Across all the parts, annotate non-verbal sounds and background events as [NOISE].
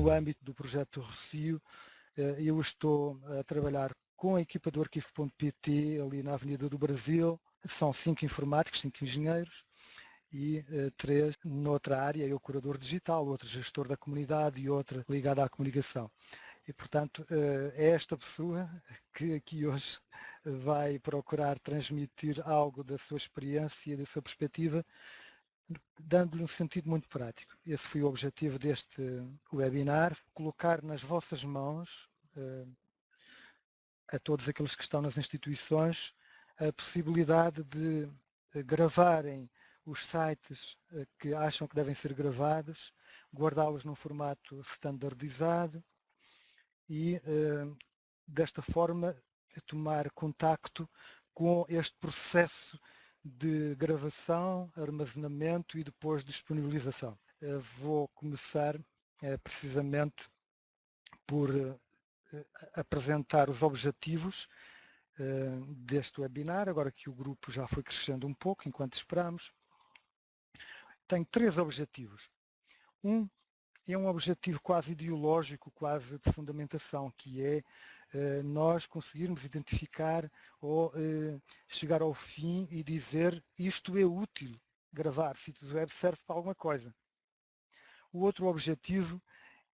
no âmbito do projeto Rocio, eu estou a trabalhar com a equipa do arquivo.pt ali na Avenida do Brasil. São cinco informáticos, cinco engenheiros e uh, três noutra área, eu curador digital, outro gestor da comunidade e outra ligada à comunicação. E, portanto, uh, é esta pessoa que aqui hoje vai procurar transmitir algo da sua experiência e da sua perspectiva, dando-lhe um sentido muito prático. Esse foi o objetivo deste webinar, colocar nas vossas mãos uh, a todos aqueles que estão nas instituições a possibilidade de eh, gravarem os sites eh, que acham que devem ser gravados, guardá-los num formato standardizado e, eh, desta forma, tomar contacto com este processo de gravação, armazenamento e depois disponibilização. Vou começar precisamente por apresentar os objetivos deste webinar, agora que o grupo já foi crescendo um pouco enquanto esperamos. Tenho três objetivos. Um é um objetivo quase ideológico, quase de fundamentação, que é nós conseguirmos identificar ou uh, chegar ao fim e dizer isto é útil, gravar sítios web serve para alguma coisa. O outro objetivo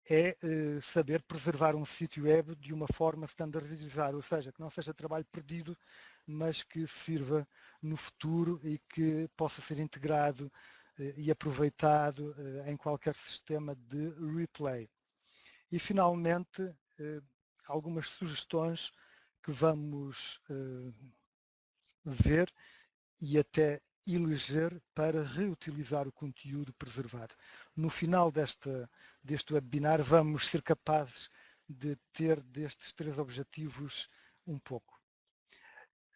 é eh, saber preservar um sítio web de uma forma standardizada, ou seja, que não seja trabalho perdido, mas que sirva no futuro e que possa ser integrado eh, e aproveitado eh, em qualquer sistema de replay. E finalmente, algumas sugestões que vamos ver e até eleger para reutilizar o conteúdo preservado. No final desta, deste webinar vamos ser capazes de ter destes três objetivos um pouco.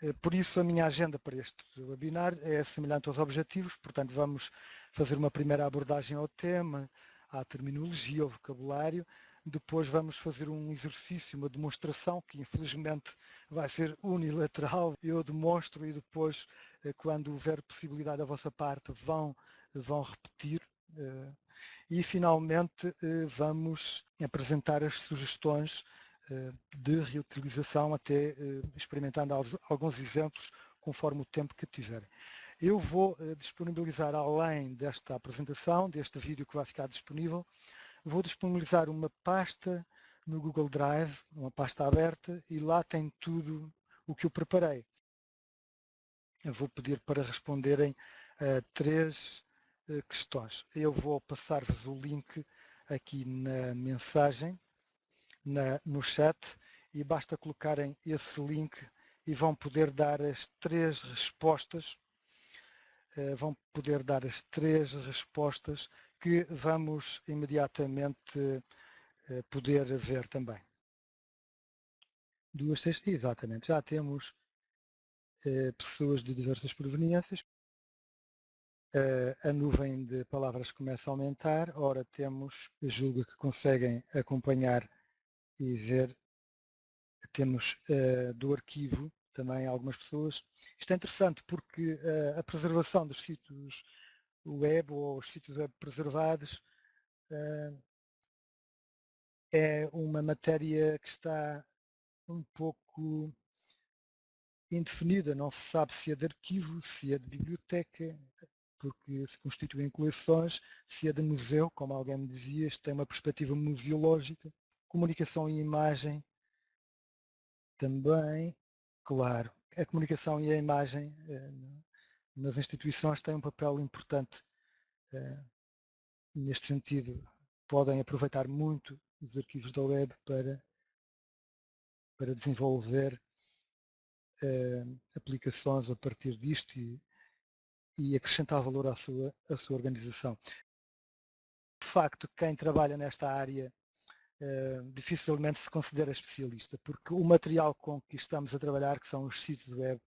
Eh, por isso a minha agenda para este webinar é semelhante aos objetivos, portanto vamos fazer uma primeira abordagem ao tema, à terminologia, ao vocabulário, depois vamos fazer um exercício, uma demonstração, que infelizmente vai ser unilateral. Eu demonstro e depois, eh, quando houver possibilidade da vossa parte, vão, vão repetir. Eh, e finalmente eh, vamos apresentar as sugestões de reutilização, até experimentando alguns exemplos conforme o tempo que tiverem. Eu vou disponibilizar, além desta apresentação, deste vídeo que vai ficar disponível, vou disponibilizar uma pasta no Google Drive, uma pasta aberta, e lá tem tudo o que eu preparei. Eu vou pedir para responderem a três uh, questões. Eu vou passar-vos o link aqui na mensagem, na, no chat, e basta colocarem esse link e vão poder dar as três respostas, uh, vão poder dar as três respostas que vamos imediatamente eh, poder ver também. Duas, três, exatamente, já temos eh, pessoas de diversas proveniências. Eh, a nuvem de palavras começa a aumentar, ora temos, julgo que conseguem acompanhar e ver, temos do arquivo também algumas pessoas. Isto é interessante porque a preservação dos sítios web ou os sítios web preservados uh, é uma matéria que está um pouco indefinida, não se sabe se é de arquivo, se é de biblioteca, porque se constituem coleções, se é de museu, como alguém me dizia, isto tem uma perspectiva museológica, comunicação e imagem também, claro, a comunicação e a imagem eh, nas instituições têm um papel importante uh, neste sentido. Podem aproveitar muito os arquivos da web para, para desenvolver uh, aplicações a partir disto e, e acrescentar valor à sua, à sua organização. De facto, quem trabalha nesta área uh, dificilmente se considera especialista, porque o material com que estamos a trabalhar, que são os sítios web,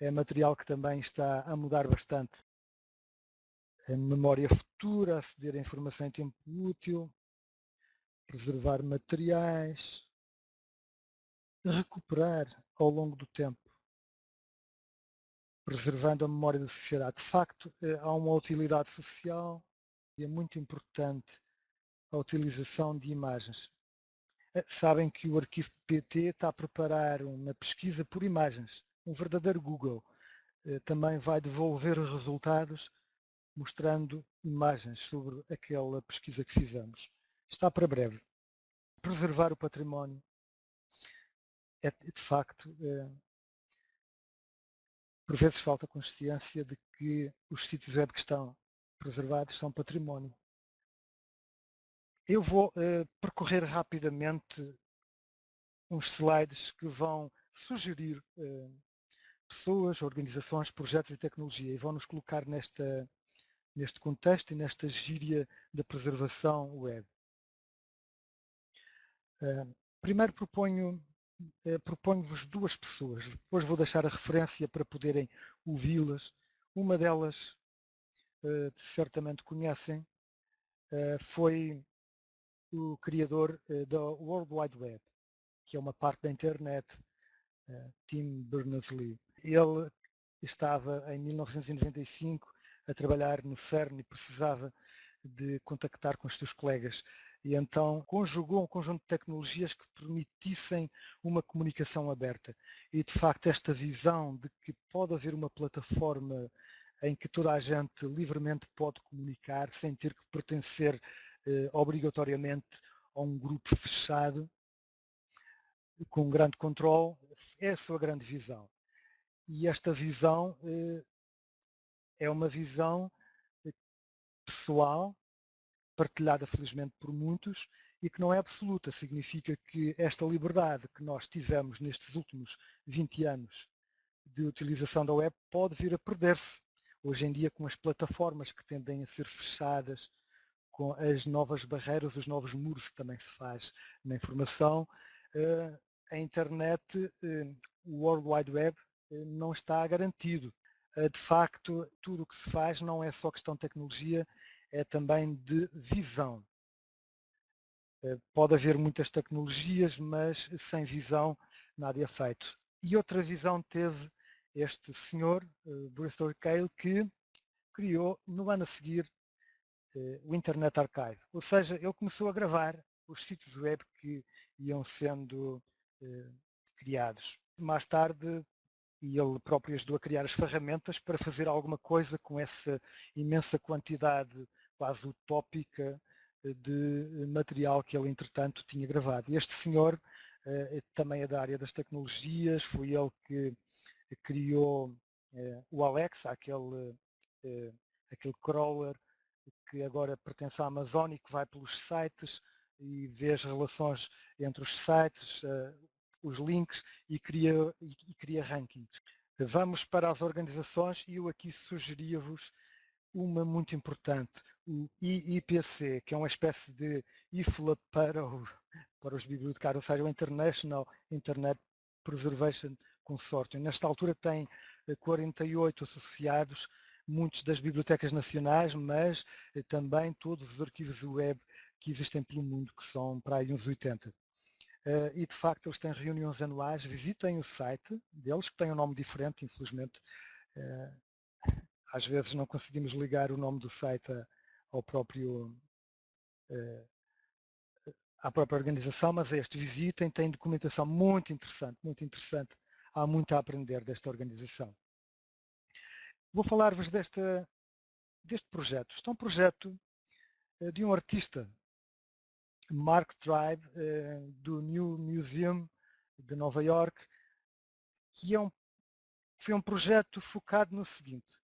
é material que também está a mudar bastante. A memória futura, aceder a informação em tempo útil, preservar materiais, recuperar ao longo do tempo, preservando a memória da sociedade. De facto, eh, há uma utilidade social e é muito importante a utilização de imagens. Eh, sabem que o arquivo PT está a preparar uma pesquisa por imagens, um verdadeiro Google. Eh, também vai devolver os resultados mostrando imagens sobre aquela pesquisa que fizemos. Está para breve. Preservar o património é, de facto, é, por vezes falta consciência de que os sítios web que estão preservados são património. Eu vou uh, percorrer rapidamente uns slides que vão sugerir pessoas, organizações, projetos de tecnologia e vão nos colocar nesta, neste contexto e nesta gíria da preservação web. Primeiro proponho proponho-vos duas pessoas, depois vou deixar a referência para poderem ouvi-las. Uma delas, certamente conhecem, foi o criador da World Wide Web, que é uma parte da internet, Tim Berners-Lee. Ele estava em 1995 a trabalhar no CERN e precisava de contactar com os seus colegas e então conjugou um conjunto de tecnologias que permitissem uma comunicação aberta. E de facto esta visão de que pode haver uma plataforma em que toda a gente livremente pode comunicar sem ter que pertencer eh, obrigatoriamente a um grupo fechado, com grande controle, é a sua grande visão. E esta visão eh, é uma visão eh, pessoal, partilhada felizmente por muitos, e que não é absoluta. Significa que esta liberdade que nós tivemos nestes últimos 20 anos de utilização da web pode vir a perder-se. Hoje em dia, com as plataformas que tendem a ser fechadas, com as novas barreiras, os novos muros que também se faz na informação, eh, a internet, o World Wide Web, não está garantido. De facto, tudo o que se faz não é só questão de tecnologia, é também de visão. Pode haver muitas tecnologias, mas sem visão nada é feito. E outra visão teve este senhor, Bristol Cale, que criou no ano a seguir o Internet Archive. Ou seja, ele começou a gravar os sítios web que iam sendo criados. Mais tarde, e ele próprio ajudou a criar as ferramentas para fazer alguma coisa com essa imensa quantidade quase utópica eh, de material que ele entretanto tinha gravado. E este senhor uh, também é da área das tecnologias, foi ele que criou uh, o Alexa, aquele, aquele crawler que agora pertence à Amazon e que vai pelos sites e vê as relações entre os sites, os links e cria, e, cria rankings. Vamos para as organizações e eu aqui sugeria-vos uma muito importante, o IIPC, que é uma espécie de IFLA para, o, para os bibliotecários, ou seja, o International Internet Preservation Consortium. Nesta altura tem 48 eh, associados muitos das bibliotecas nacionais, mas eh, também todos os arquivos web que existem pelo mundo, que são para aí uns 80. Uh, e de facto eles têm reuniões anuais, visitem o site deles, que tem um nome diferente, infelizmente. Uh, [LAUGHS] às vezes não conseguimos ligar o nome do site ao próprio, uh, à própria organização, mas este visitem, tem documentação muito interessante, muito interessante. Há muito a aprender desta organização. Vou falar-vos deste projeto. Este é um projeto eh, de um artista, Mark Tribe, eh, do New Museum de Nova York, que é um, foi um projeto focado no seguinte.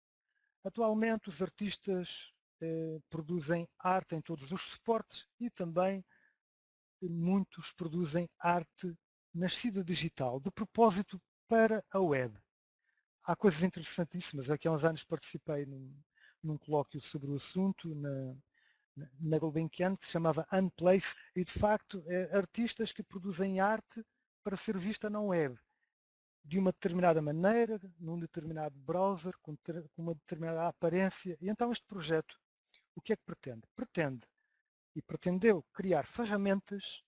Atualmente os artistas eh, produzem arte em todos os suportes e também muitos produzem arte nascida digital, de propósito para a web há coisas interessantíssimas. Aqui há uns anos participei num, num colóquio sobre o assunto na, na Gulbenkian que se chamava Unplace e de facto é artistas que produzem arte para ser vista na web de uma determinada maneira, num determinado browser, com, com uma determinada aparência. E então este projeto, o que é que pretende? Pretende e pretendeu criar ferramentas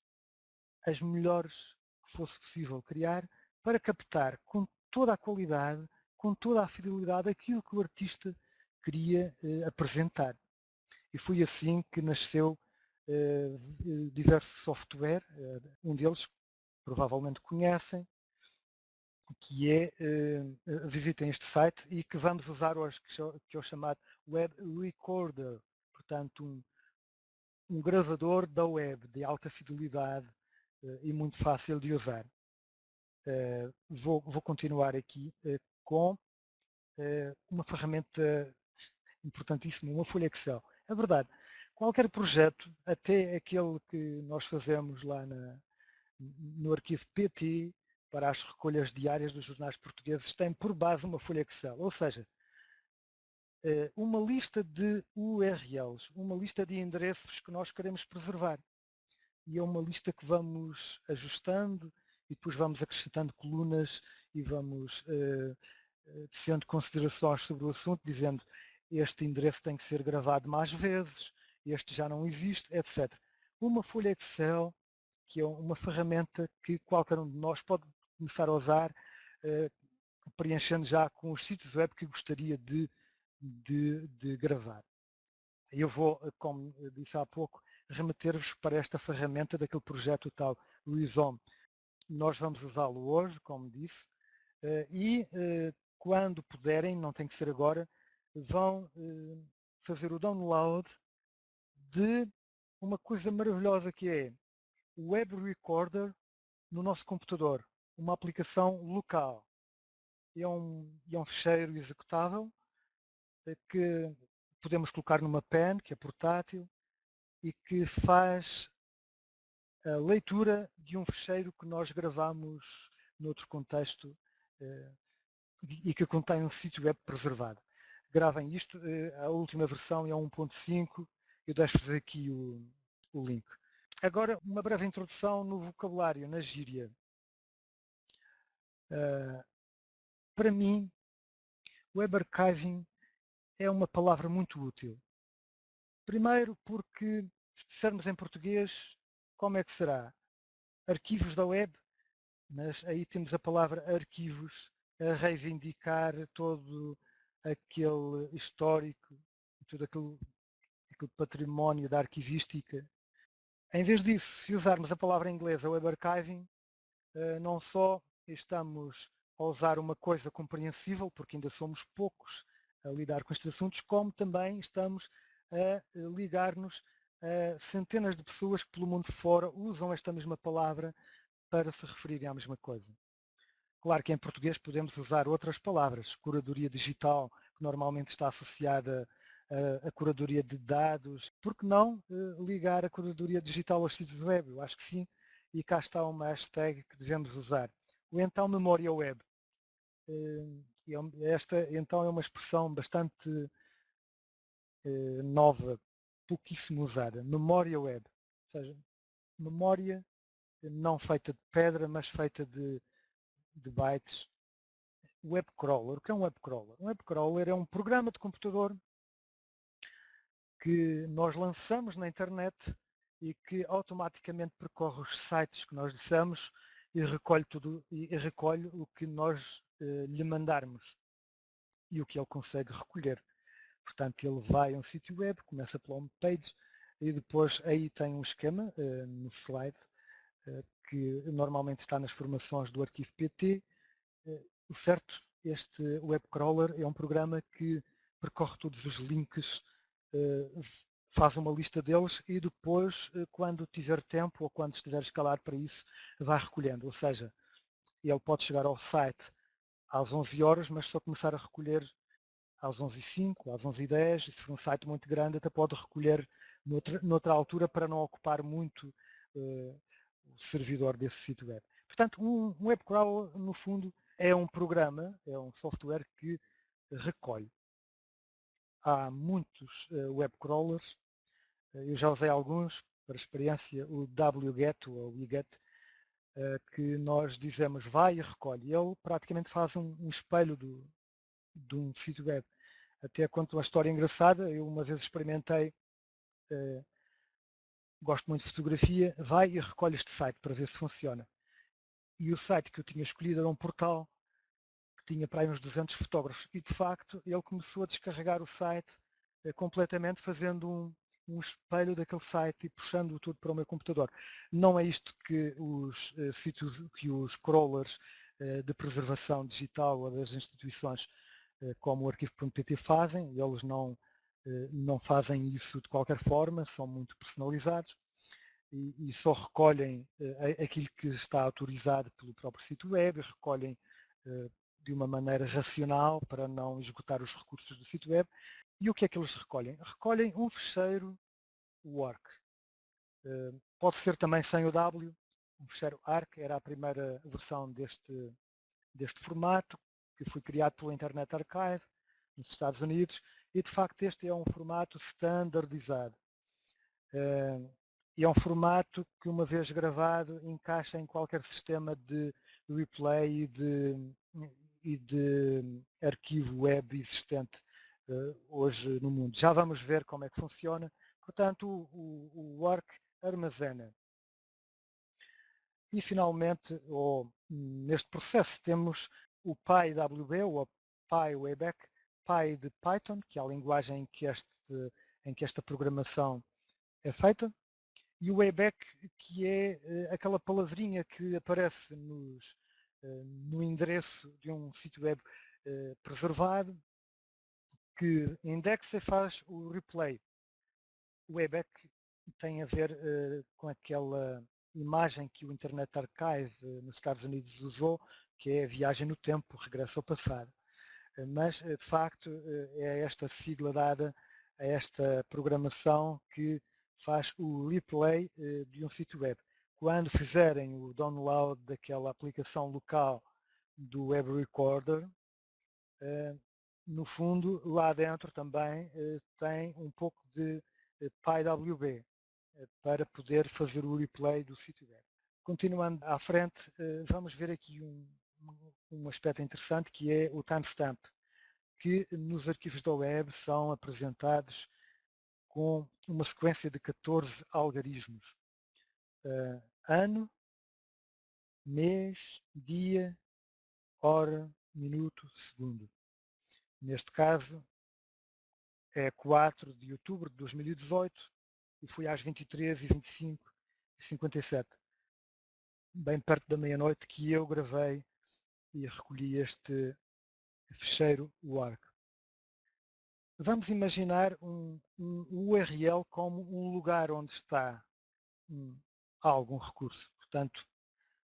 as melhores que fosse possível criar para captar com toda a qualidade com toda a fidelidade aquilo que o artista queria eh, apresentar. E foi assim que nasceu diversos software, um deles provavelmente conhecem, que é, visitem este site e que vamos usar hoje, que é o chamado Web Recorder, portanto um, um gravador da web de alta fidelidade e muito fácil de usar. Vou, vou continuar aqui com uma ferramenta importantíssima, uma folha Excel. É verdade, qualquer projeto, até aquele que nós fazemos lá na, no arquivo PT, para as recolhas diárias dos jornais portugueses, tem por base uma folha Excel. Ou seja, eh, uma lista de URLs, uma lista de endereços que nós queremos preservar. E é uma lista que vamos ajustando e depois vamos acrescentando colunas e vamos uh, tecendo considerações sobre o assunto, dizendo este endereço tem que ser gravado mais vezes, este já não existe, etc. Uma folha Excel, que é uma ferramenta que qualquer um de nós pode começar a usar, eh, preenchendo já com os sítios web que gostaria de, de, de gravar. Eu vou, como disse há pouco, remeter-vos para esta ferramenta daquele projeto tal Luizom. Nós vamos usá-lo hoje, como disse, eh, e eh, quando puderem, não tem que ser agora, vão eh, fazer o download de uma coisa maravilhosa que é o Web Recorder no nosso computador, uma aplicação local. É um, é um fecheiro executável eh, que podemos colocar numa pen, que é portátil, e que faz a leitura de um fecheiro que nós gravamos noutro contexto eh, e que contém um sítio web preservado gravem isto, eh, a última versão é 1.5, eu deixo-vos aqui o, o link. Agora, uma breve introdução no vocabulário, na gíria. Uh, para mim, web archiving é uma palavra muito útil. Primeiro porque, se dissermos em português, como é que será? Arquivos da web? Mas aí temos a palavra arquivos a reivindicar todo aquele histórico, todo aquele, aquele património da arquivística. Em vez disso, se usarmos a palavra inglesa web archiving, eh, não só estamos a usar uma coisa compreensível, porque ainda somos poucos a lidar com estes assuntos, como também estamos a ligar-nos a centenas de pessoas que pelo mundo fora usam esta mesma palavra para se referirem à mesma coisa. Claro que em português podemos usar outras palavras, curadoria digital, que normalmente está associada a, a curadoria de dados. Por que não uh, ligar a curadoria digital aos sítios web? Eu acho que sim, e cá está uma hashtag que devemos usar. O então memória web. Uh, esta então é uma expressão bastante uh, nova, pouquíssimo usada. Memória web. Ou seja, memória não feita de pedra, mas feita de de bytes web crawler. O que é um web crawler? Um web crawler é um programa de computador que nós lançamos na internet e que automaticamente percorre os sites que nós dissemos e recolhe tudo e recolhe o que nós eh, lhe mandarmos e o que ele consegue recolher. Portanto, ele vai a um sítio web, começa pela homepage e depois aí tem um esquema eh, no slide que normalmente está nas formações do arquivo PT. Eh, o certo, este web crawler é um programa que percorre todos os links, eh, faz uma lista deles e depois, quando tiver tempo ou quando estiver escalado para isso, vai recolhendo. Ou seja, ele pode chegar ao site às 11 horas, mas só começar a recolher às 11h05, às 11h10, e se for um site muito grande até pode recolher noutra, noutra altura para não ocupar muito o servidor desse sítio web. Portanto, um, um web crawler, no fundo, é um programa, é um software que recolhe. Há muitos uh, web crawlers, uh, eu já usei alguns, para experiência, o wget ou o wget, uh, que nós dizemos vai e recolhe. Ele praticamente faz um, um espelho do, de um sítio web. Até quanto uma história engraçada, eu uma vez experimentei gosto muito de fotografia, vai e recolhe este site para ver se funciona. E o site que eu tinha escolhido era um portal que tinha para aí uns 200 fotógrafos e de facto ele começou a descarregar o site eh, completamente fazendo um, um espelho daquele site e puxando tudo para o meu computador. Não é isto que os uh, sítios, que os crawlers uh, de preservação digital das instituições uh, como o arquivo.pt fazem, eles não, não fazem isso de qualquer forma, são muito personalizados e, e só recolhem aquilo que está autorizado pelo próprio sítio web, recolhem de uma maneira racional para não esgotar os recursos do sítio web. E o que é que eles recolhem? Recolhem um fecheiro work. Eh, pode ser também sem o W, um fecheiro ARC, era a primeira versão deste, deste formato, que foi criado pelo Internet Archive nos Estados Unidos, e de facto este é um formato standardizado. Eh, e é um formato que uma vez gravado encaixa em qualquer sistema de replay e de, e de arquivo web existente uh, hoje no mundo. Já vamos ver como é que funciona. Portanto, o, o, work armazena. E finalmente, ou, neste processo, temos o PyWB, ou PyWayback, Py de Python, que é a linguagem em que, este, em que esta programação é feita, e o Wayback, que é uh, aquela palavrinha que aparece nos, uh, no endereço de um sítio web uh, preservado, que indexa e faz o replay. O Wayback tem a ver com aquela imagem que o Internet Archive nos Estados Unidos usou, que é a viagem no tempo, regresso ao passado. Mas, de facto, é esta sigla dada a esta programação que faz o replay eh, de um sítio web. Quando fizerem o download daquela aplicação local do Web Recorder, eh, no fundo, lá dentro também eh, tem um pouco de PyWB para poder fazer o replay do sítio web. Continuando à frente, vamos ver aqui um, um aspecto interessante que é o timestamp, que nos arquivos da web são apresentados com uma sequência de 14 algarismos. Uh, ano, mês, dia, hora, minuto, segundo. Neste caso, é 4 de outubro de 2018 e foi às 23 e 25 e 57 bem perto da meia-noite que eu gravei e recolhi este fecheiro WARC. Vamos imaginar um, um URL como um lugar onde está um, algum recurso. Portanto,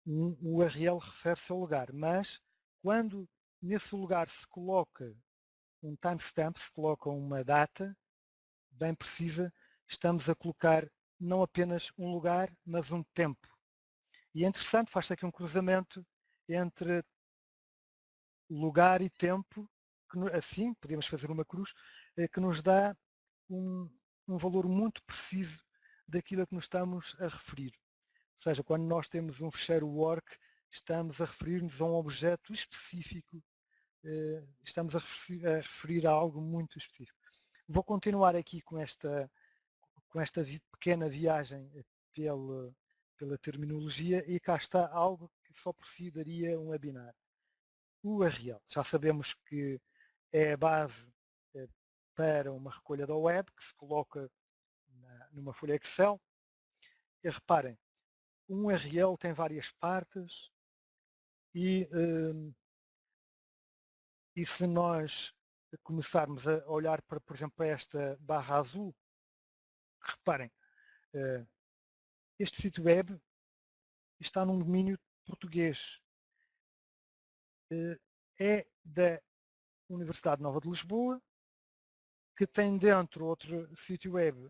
um URL refere-se ao lugar, mas quando nesse lugar se coloca um timestamp, se coloca uma data bem precisa, estamos a colocar não apenas um lugar, mas um tempo. E é interessante, faz-se aqui um cruzamento entre lugar e tempo que assim, podemos fazer uma cruz, eh, que nos dá um, um valor muito preciso daquilo a que nos estamos a referir. Ou seja, quando nós temos um fecheiro work, estamos a referir-nos a um objeto específico, eh, estamos a referir, a algo muito específico. Vou continuar aqui com esta, com esta pequena viagem eh, pela, pela terminologia e cá está algo que só por si daria um webinar. O URL. Já sabemos que é a base eh, para uma recolha da web que se coloca numa folha Excel. E reparem, um URL tem várias partes e, hum, e se nós começarmos a olhar para, por exemplo, esta barra azul, reparem, eh, este sítio web está num domínio português. Eh, é da Universidade Nova de Lisboa, que tem dentro outro sítio web,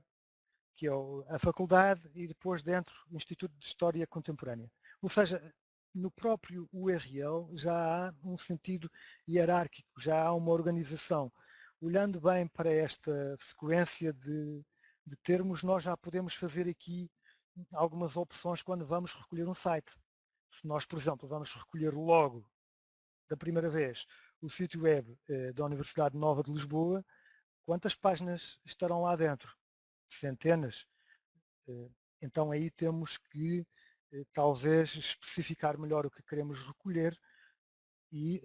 que é a faculdade, e depois dentro o Instituto de História Contemporânea. Ou seja, no próprio URL já há um sentido hierárquico, já há uma organização. Olhando bem para esta sequência de, de termos, nós já podemos fazer aqui algumas opções quando vamos recolher um site. Se nós, por exemplo, vamos recolher logo da primeira vez o sítio web eh, da Universidade Nova de Lisboa, quantas páginas estarão lá dentro? Centenas. Eh, então aí temos que eh, talvez especificar melhor o que queremos recolher e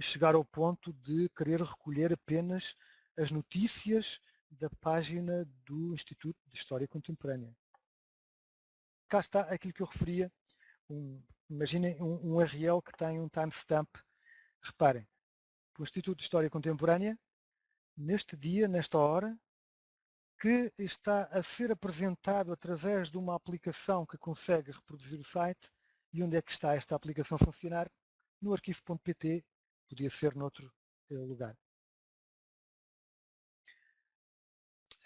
chegar ao ponto de querer recolher apenas as notícias da página do Instituto de História Contemporânea. Cá está aquilo que eu referia, um, imaginem um, um URL que tem um timestamp. Reparem, o Instituto de História Contemporânea, neste dia, nesta hora, que está a ser apresentado através de uma aplicação que consegue reproduzir o site. E onde é que está esta aplicação a funcionar? No arquivo.pt, podia ser noutro eh, lugar.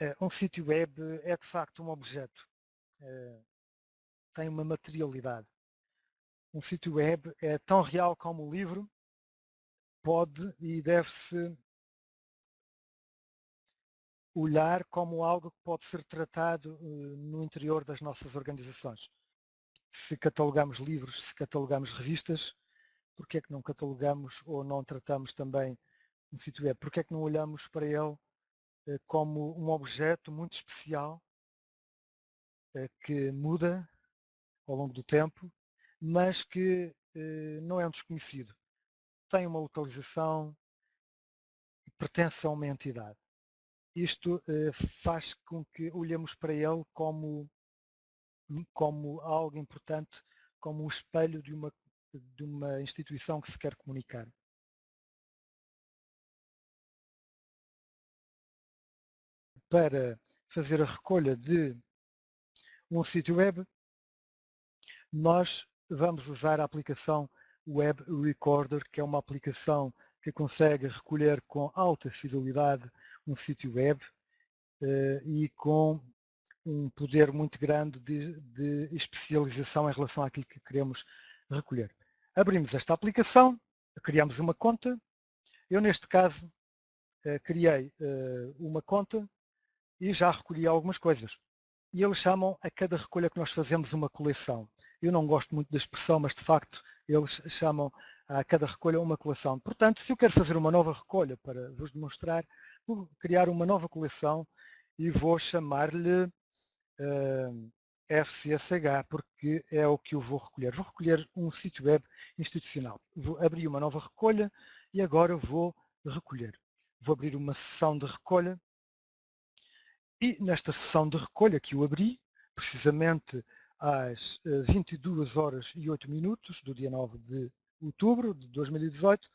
Eh, um sítio web é de facto um objeto, eh, tem uma materialidade. Um sítio web é tão real como o livro, pode e deve-se olhar como algo que pode ser tratado uh, no interior das nossas organizações. Se catalogamos livros, se catalogamos revistas, por que é que não catalogamos ou não tratamos também um sítio web? Por que é que não olhamos para ele uh, como um objeto muito especial uh, que muda ao longo do tempo, mas que não é um desconhecido. Tem uma localização e pertence a uma entidade isto eh, faz com que olhemos para ele como, como algo importante, como um espelho de uma, de uma instituição que se quer comunicar. Para fazer a recolha de um sítio web, nós vamos usar a aplicação Web Recorder, que é uma aplicação que consegue recolher com alta fidelidade um sítio web uh, e com um poder muito grande de, de, especialização em relação àquilo que queremos recolher. Abrimos esta aplicação, criamos uma conta. Eu, neste caso, uh, criei uh, uma conta e já recolhi algumas coisas. E eles chamam a cada recolha que nós fazemos uma coleção. Eu não gosto muito da expressão, mas de facto eles chamam a cada recolha uma coleção. Portanto, se eu quero fazer uma nova recolha para vos demonstrar, vou criar uma nova coleção e vou chamar-lhe uh, eh, FCSH, porque é o que eu vou recolher. Vou recolher um sítio web institucional. Vou abrir uma nova recolha e agora vou recolher. Vou abrir uma sessão de recolha e nesta sessão de recolha que eu abri, precisamente às 22 eh, horas e 8 minutos do dia 9 de outubro de 2018,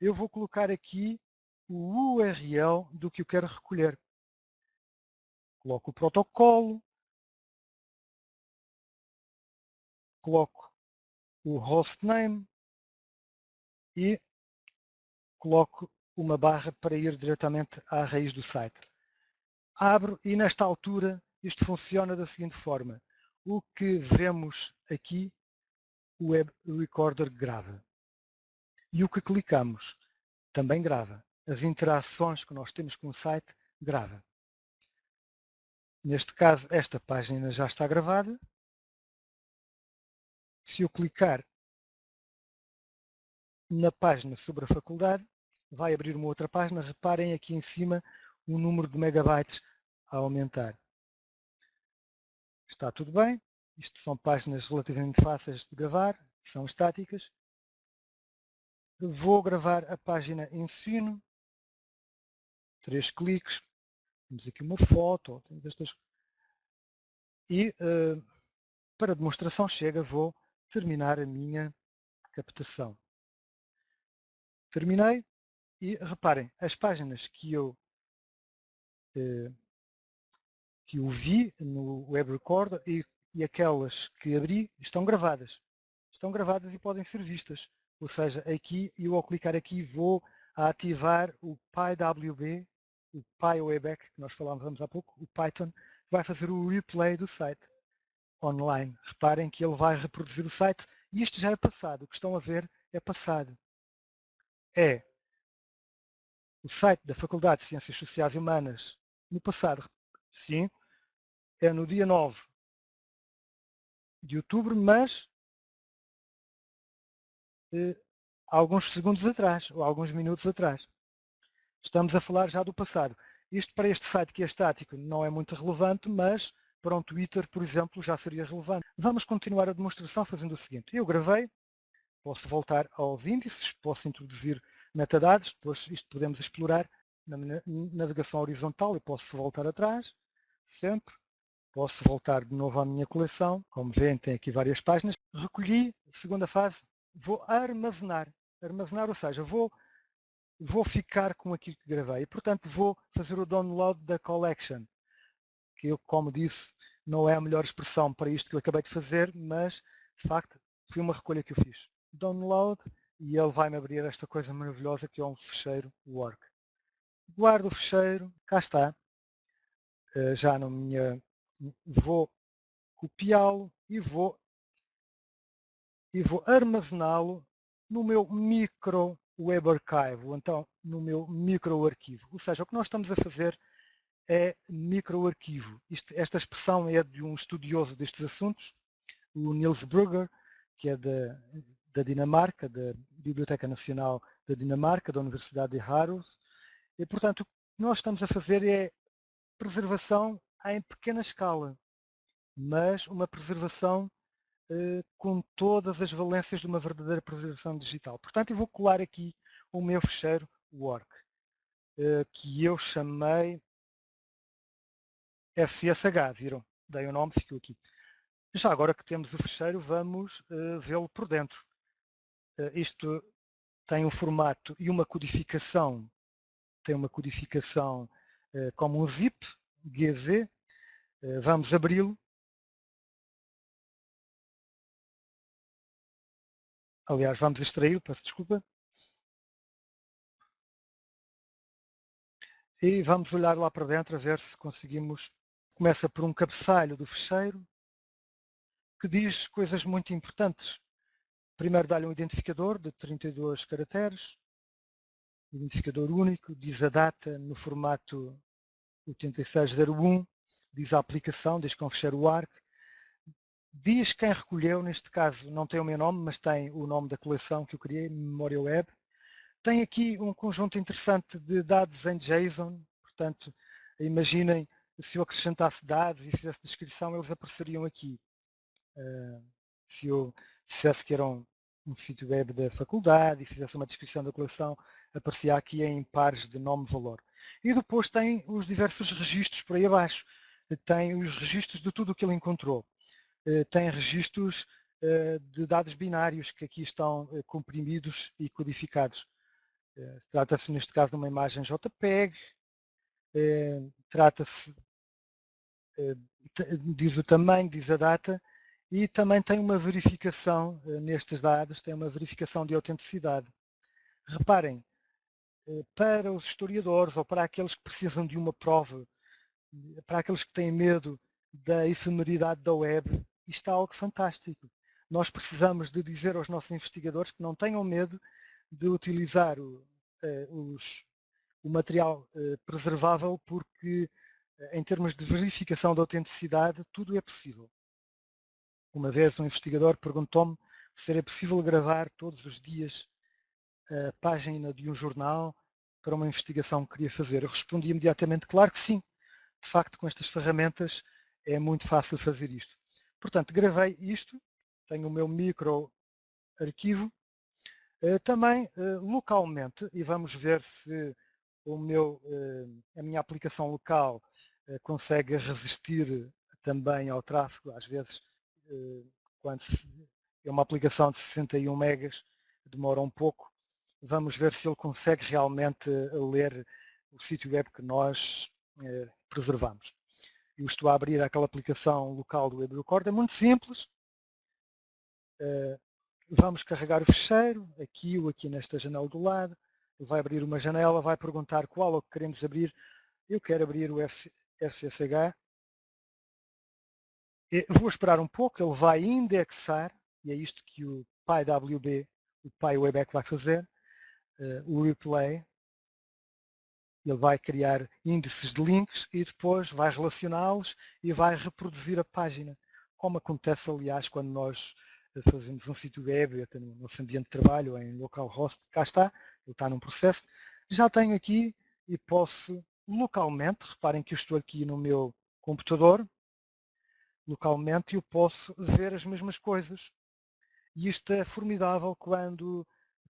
eu vou colocar aqui o URL do que eu quero recolher. Coloco o protocolo, coloco o hostname e coloco uma barra para ir diretamente à raiz do site. Abro e nesta altura isto funciona da seguinte forma o que vemos aqui, o Web Recorder grava. E o que clicamos também grava. As interações que nós temos com o site grava. Neste caso, esta página já está gravada. Se eu clicar na página sobre a faculdade, vai abrir uma outra página. Reparem aqui em cima o número de megabytes a aumentar. Está tudo bem. Isto são páginas relativamente fáceis de gravar, são estáticas. Vou gravar a página ensino. Três cliques. Temos aqui uma foto. Temos estas... E uh, para demonstração chega, vou terminar a minha captação. Terminei e reparem, as páginas que eu uh, que eu vi no Web Recorder e, e aquelas que abri estão gravadas. Estão gravadas e podem ser vistas. Ou seja, aqui, eu ao clicar aqui vou ativar o PyWB, o PyWayback, que nós falávamos há pouco, o Python, vai fazer o replay do site online. Reparem que ele vai reproduzir o site e isto já é passado. O que estão a ver é passado. É o site da Faculdade de Ciências Sociais e Humanas no passado. Sim, é no dia 9 de outubro, mas eh, alguns segundos atrás, ou alguns minutos atrás. Estamos a falar já do passado. Isto para este site que é estático não é muito relevante, mas para um Twitter, por exemplo, já seria relevante. Vamos continuar a demonstração fazendo o seguinte. Eu gravei, posso voltar aos índices, posso introduzir metadados, depois isto podemos explorar. na navegação horizontal eu posso voltar atrás, sempre. Posso voltar de novo à minha coleção. Como veem, tem aqui várias páginas. Recolhi, segunda fase, vou armazenar. Armazenar, ou seja, vou, vou ficar com aquilo que gravei. E, portanto, vou fazer o download da collection. Que eu, como disse, não é a melhor expressão para isto que eu acabei de fazer, mas, de facto, foi uma recolha que eu fiz. Download, e ele vai-me abrir esta coisa maravilhosa que é um fecheiro work. Guardo o fecheiro, cá está, eh, já na minha, vou copiá-lo e vou, e vou armazená-lo no meu micro web archive, ou então no meu micro arquivo. Ou seja, o que nós estamos a fazer é micro arquivo. esta expressão é de um estudioso destes assuntos, o Niels Brugger, que é da, da Dinamarca, da Biblioteca Nacional da Dinamarca, da Universidade de Aarhus. E, portanto, o que nós estamos a fazer é preservação em pequena escala, mas uma preservação eh, com todas as valências de uma verdadeira preservação digital. Portanto, eu vou colar aqui o meu fecheiro Work, eh, que eu chamei FCSH, viram? Dei o nome, ficou aqui. Já agora que temos o fecheiro, vamos uh, vê-lo por dentro. Uh, isto tem um formato e uma codificação, tem uma codificação uh, como um zip, GZ. vamos abri-lo. Aliás, vamos extraí-lo, peço desculpa. E vamos olhar lá para dentro a ver se conseguimos. Começa por um cabeçalho do fecheiro, que diz coisas muito importantes. Primeiro dá-lhe um identificador de 32 caracteres, identificador único, diz a data no formato 8601, diz a aplicação, diz com fechar o ARC, diz quem recolheu, neste caso não tem o meu nome, mas tem o nome da coleção que eu criei, Memória Web. Tem aqui um conjunto interessante de dados em JSON, portanto, imaginem se eu acrescentasse dados e fizesse descrição, eles apareceriam aqui. Uh, se eu dissesse que era um sítio web da faculdade e fizesse uma descrição da coleção, aparecia aqui em pares de nome-valor. E depois tem os diversos registros por aí abaixo. Tem os registros de tudo o que ele encontrou. Uh, tem registros uh, de dados binários que aqui estão comprimidos e codificados. Trata-se, neste caso, de uma imagem JPEG, trata-se, diz o tamanho, diz a data, e também tem uma verificação eh, nestes dados, tem uma verificação de autenticidade. Reparem, eh, para os historiadores ou para aqueles que precisam de uma prova, para aqueles que têm medo da efemeridade da web, isto é algo fantástico. Nós precisamos de dizer aos nossos investigadores que não tenham medo de utilizar o, eh, os, o material preservável porque em termos de verificação da autenticidade tudo é possível. Uma vez um investigador perguntou-me se seria possível gravar todos os dias a página de um jornal para uma investigação que queria fazer. Eu respondi imediatamente, claro que sim. De facto, com estas ferramentas é muito fácil fazer isto. Portanto, gravei isto, tenho o meu micro arquivo, eh, também eh, localmente, e vamos ver se o meu, eh, a minha aplicação local consegue resistir também ao tráfego, às vezes quando é uma aplicação de 61 megas, demora um pouco. Vamos ver se ele consegue realmente eh, ler o sítio web que nós eh, preservamos. Eu estou a abrir aquela aplicação local do Web Record, é muito simples. Vamos carregar o fecheiro, aqui ou aqui nesta janela do lado. Ele vai abrir uma janela, vai perguntar qual é o que queremos abrir. Eu quero abrir o SSH vou esperar um pouco, ele vai indexar, e é isto que o PyWB, o PyWebEck vai fazer, o replay, ele vai criar índices de links e depois vai relacioná-los e vai reproduzir a página, como acontece aliás quando nós eh, fazemos um sítio web, até no nosso ambiente de trabalho, em localhost, cá está, ele está num processo. Já tenho aqui e posso localmente, reparem que eu estou aqui no meu computador, localmente eu posso ver as mesmas coisas. E isto é formidável quando,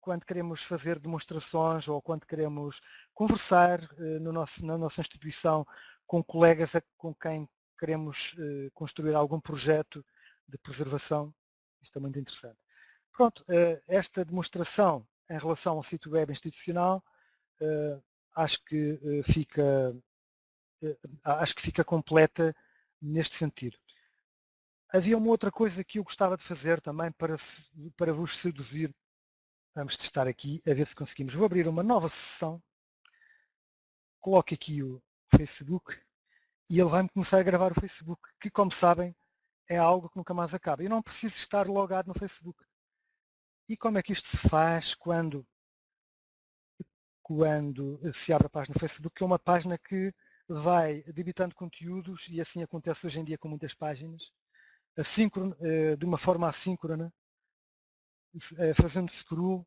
quando queremos fazer demonstrações ou quando queremos conversar uh, no nosso, na nossa instituição com colegas com quem queremos uh, construir algum projeto de preservação. Isto é muito interessante. Pronto, esta demonstração em relação ao sítio web institucional acho que fica acho que fica completa neste sentido. Havia uma outra coisa que eu gostava de fazer também para, para vos seduzir. Vamos testar aqui, a ver se conseguimos. Vou abrir uma nova sessão. Coloque aqui o Facebook e ele vai-me começar a gravar o Facebook, que como sabem é algo que nunca mais acaba. Eu não preciso estar logado no Facebook. E como é que isto se faz quando, quando se abre a página do Facebook, que é uma página que vai debitando conteúdos, e assim acontece hoje em dia com muitas páginas, eh, de uma forma assíncrona, fazendo scroll.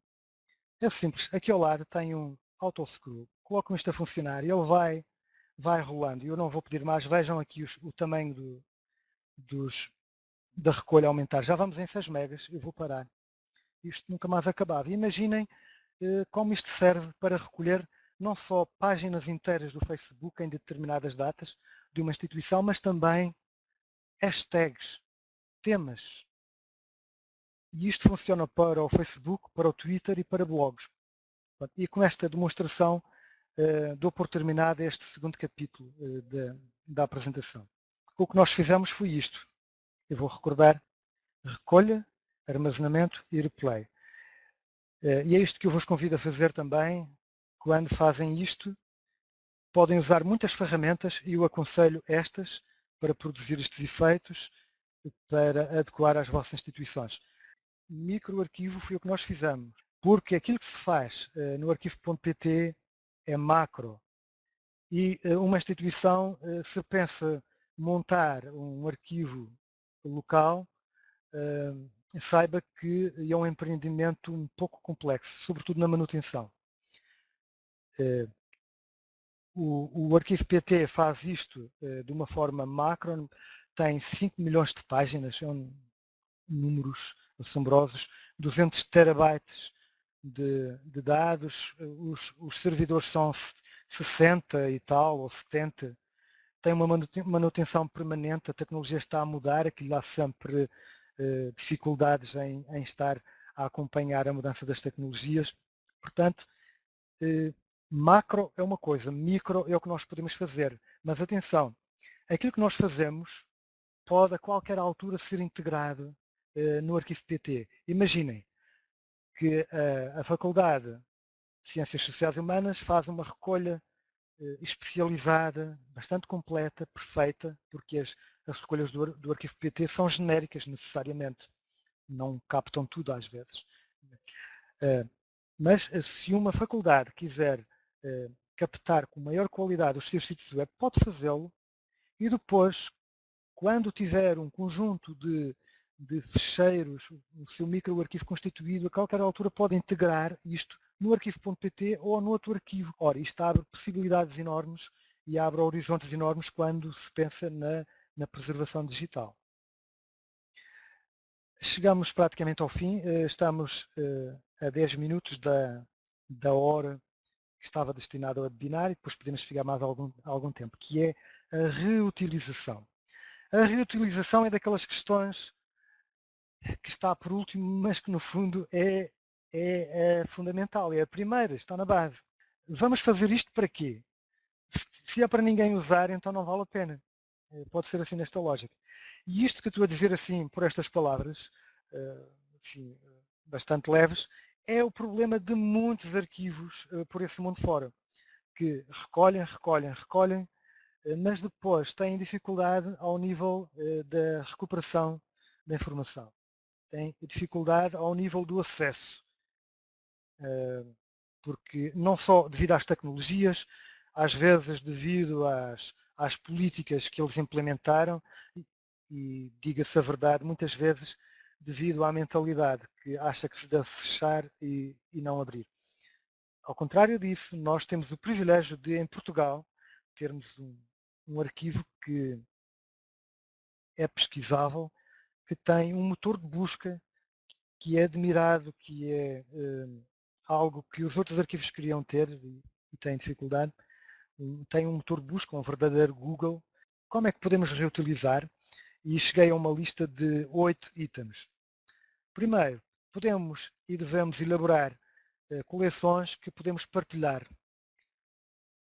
É simples. Aqui ao lado tem um auto-scroll. Colocam isto a funcionar e ele vai, vai rolando. Eu não vou pedir mais. Vejam aqui os, o tamanho do, dos, da recolha aumentar. Já vamos em 6 megas. Eu vou parar. Isto nunca mais acabava. Imaginem eh, como isto serve para recolher não só páginas inteiras do Facebook em determinadas datas de uma instituição, mas também hashtags temas. E isto funciona para o Facebook, para o Twitter e para blogs. E com esta demonstração uh, dou por terminado este segundo capítulo uh, da, da apresentação. O que nós fizemos foi isto. Eu vou recordar recolha, armazenamento e replay. Uh, e é isto que eu vos convido a fazer também. Quando fazem isto, podem usar muitas ferramentas e eu aconselho estas para produzir estes efeitos para adequar às vossas instituições. Microarquivo foi o que nós fizemos, porque aquilo que se faz uh, no arquivo.pt é macro e uh, uma instituição, uh, se pensa montar um arquivo local, saiba que é um empreendimento um pouco complexo, sobretudo na manutenção. O, o arquivo PT faz isto de uma forma macro, tem 5 milhões de páginas, são números assombrosos, 200 terabytes de, de dados, os, os, servidores são 60 e tal, ou 70, tem uma manutenção permanente, a tecnologia está a mudar, aquilo há sempre eh, dificuldades em, em, estar a acompanhar a mudança das tecnologias. Portanto, eh, macro é uma coisa, micro é o que nós podemos fazer. Mas atenção, aquilo que nós fazemos pode a qualquer altura ser integrado no arquivo PT. Imaginem que uh, a Faculdade de Ciências Sociais e Humanas faz uma recolha uh, especializada, bastante completa, perfeita, porque as, as recolhas do, do arquivo PT são genéricas necessariamente, não captam tudo às vezes. mas se uma faculdade quiser captar com maior qualidade os seus sítios web, pode fazê-lo e depois, quando tiver um conjunto de, de ficheiros, o seu microarquivo constituído, a qualquer altura pode integrar isto no arquivo.pt ou no outro arquivo. Ora, isto abre possibilidades enormes e abre horizontes enormes quando se pensa na, na preservação digital. Chegamos praticamente ao fim, eh, estamos eh, a 10 minutos da, da hora que estava destinada ao webinar e depois podemos ficar mais algum, algum tempo, que é a reutilização. A reutilização é daquelas questões que está por último, mas que no fundo é, é, é fundamental, é a primeira, está na base. Vamos fazer isto para quê? Se é para ninguém usar, então não vale a pena. Eh, pode ser assim nesta lógica. E isto que estou a dizer assim, por estas palavras, eh, assim, bastante leves, é o problema de muitos arquivos eh, por esse mundo fora, que recolhem, recolhem, recolhem, eh, mas depois têm dificuldade ao nível eh, da recuperação da informação. Têm dificuldade ao nível do acesso. Eh, porque não só devido às tecnologias, às vezes devido às, às políticas que eles implementaram, e diga-se a verdade, muitas vezes devido à mentalidade que acha que se deve fechar e, e não abrir. Ao contrário disso, nós temos o privilégio de, em Portugal, termos um, um arquivo que é pesquisável, que tem um motor de busca que é admirado, que é, eh, algo que os outros arquivos queriam ter e, e têm dificuldade, tem um motor de busca, um verdadeiro Google. Como é que podemos reutilizar? E cheguei a uma lista de oito itens. Primeiro, podemos e devemos elaborar eh, coleções que podemos partilhar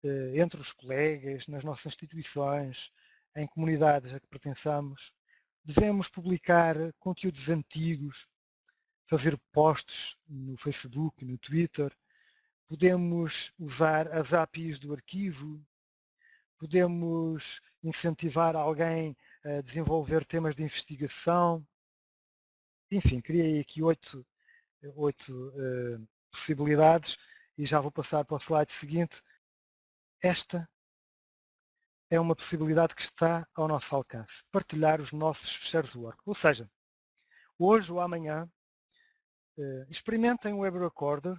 eh, entre os colegas, nas nossas instituições, em comunidades a que pertençamos. Devemos publicar conteúdos antigos, fazer posts no Facebook, no Twitter. Podemos usar as APIs do arquivo. Podemos incentivar alguém a desenvolver temas de investigação. Enfim, criei aqui oito, oito uh, possibilidades e já vou passar para o slide seguinte. Esta é uma possibilidade que está ao nosso alcance. Partilhar os nossos ficheiros Word. Ou seja, hoje ou amanhã, uh, experimentem o Web Recorder,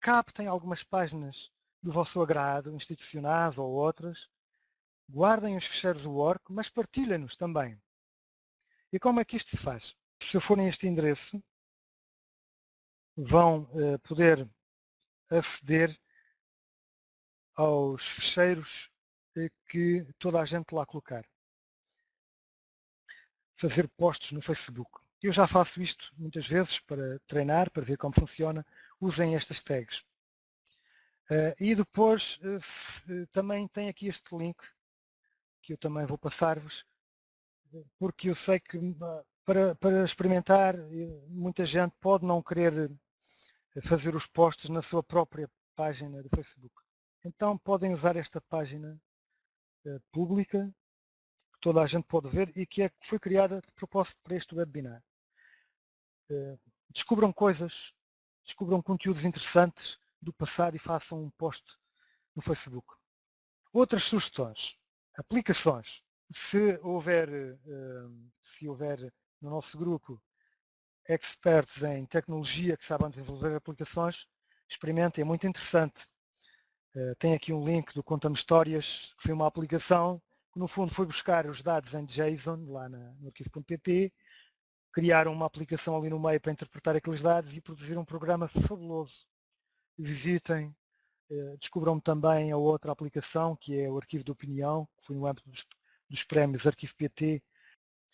captem algumas páginas do vosso agrado, institucionais ou outras, guardem os ficheiros Word, mas partilhem-nos também. E como é que isto se faz? Se forem a este endereço, vão uh, poder aceder aos ficheiros uh, que toda a gente lá colocar. Fazer posts no Facebook. Eu já faço isto muitas vezes para treinar, para ver como funciona. Usem estas tags. Uh, e depois também tem aqui este link que eu também vou passar-vos, porque eu sei que para, para experimentar muita gente pode não querer fazer os posts na sua própria página do Facebook. Então podem usar esta página pública, que toda a gente pode ver e que é, foi criada de propósito para este webinar. Uh, descubram coisas, descubram conteúdos interessantes do passado e façam um post no Facebook. Outras sugestões, aplicações. Se houver, uh, se houver no nosso grupo experts em tecnologia que sabem desenvolver aplicações, experimentem, é muito interessante. Uh, tem aqui um link do Conta-me Histórias, que foi uma aplicação que no fundo foi buscar os dados em JSON, lá na, no arquivo.pt, criaram uma aplicação ali no meio para interpretar aqueles dados e produzir um programa fabuloso. Visitem, uh, descubram também a outra aplicação, que é o Arquivo de Opinião, que foi no âmbito dos, dos prémios Arquivo PT,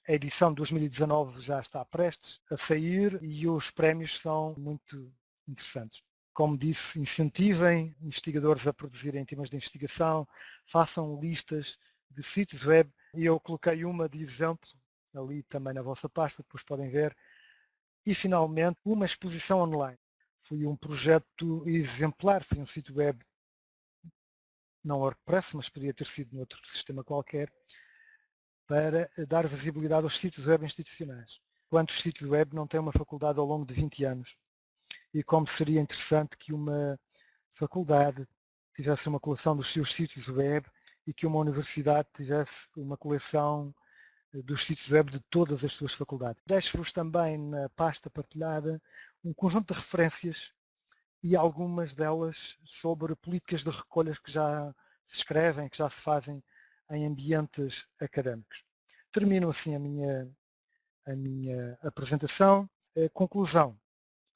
a edição de 2019 já está prestes a sair e os prémios são muito interessantes. Como disse, incentivem investigadores a produzirem temas de investigação, façam listas de sítios web e eu coloquei uma de exemplo ali também na vossa pasta, depois podem ver. E finalmente, uma exposição online. Foi um projeto exemplar, foi um sítio web, não WordPress, mas poderia ter sido noutro sistema qualquer, para dar visibilidade aos sítios web institucionais. Quantos sítios web não têm uma faculdade ao longo de 20 anos? E como seria interessante que uma faculdade tivesse uma coleção dos seus sítios web e que uma universidade tivesse uma coleção eh, dos sítios web de todas as suas faculdades. Deixo-vos também na pasta partilhada um conjunto de referências e algumas delas sobre políticas de recolhas que já se escrevem, que já se fazem em ambientes académicos. Termino assim a minha, a minha apresentação. Conclusão.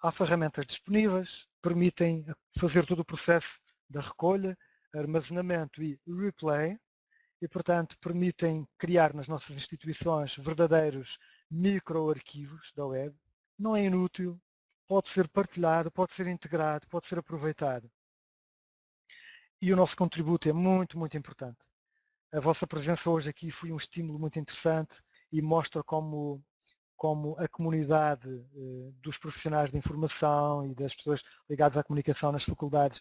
Há ferramentas disponíveis, permitem fazer todo o processo da recolha, armazenamento e replay, e, portanto, permitem criar nas nossas instituições verdadeiros microarquivos da web. Não é inútil, pode ser partilhado, pode ser integrado, pode ser aproveitado. E o nosso contributo é muito, muito importante. A vossa presença hoje aqui foi um estímulo muito interessante e mostra como, como a comunidade eh, dos profissionais de informação e das pessoas ligadas à comunicação nas faculdades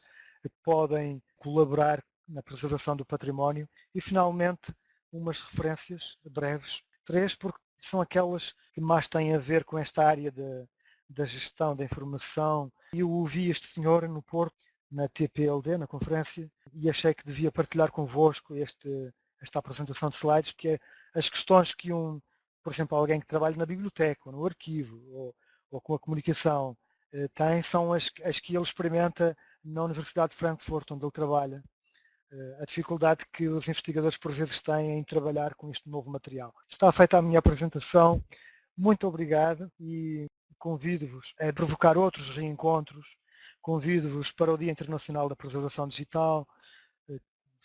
podem colaborar na preservação do património e finalmente umas referências breves, três, porque são aquelas que mais têm a ver com esta área de, da gestão da informação. Eu ouvi este senhor no Porto na TPLD, na conferência, e achei que devia partilhar convosco este, esta apresentação de slides, que é as questões que um, por exemplo, alguém que trabalha na biblioteca, no arquivo, ou, ou com a comunicação, eh, tem, são as, as que ele experimenta na Universidade de Frankfurt, onde ele trabalha. Eh, a dificuldade que os investigadores por vezes têm em trabalhar com este novo material. Está feita a minha apresentação. Muito obrigado e convido-vos a provocar outros reencontros convido-vos para o Dia Internacional da Preservação Digital.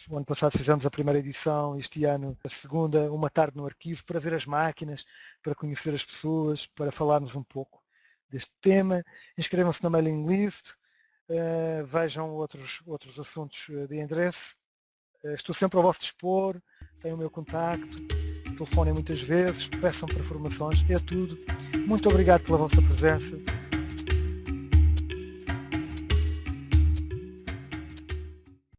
O ano passado fizemos a primeira edição, este ano a segunda, uma tarde no arquivo, para ver as máquinas, para conhecer as pessoas, para falarmos um pouco deste tema. Inscrevam-se na mailing list, uh, vejam outros, outros assuntos de endereço. Uh, estou sempre ao vosso dispor, tenho o meu contacto, telefonem muitas vezes, peçam para formações, é tudo. Muito obrigado pela vossa presença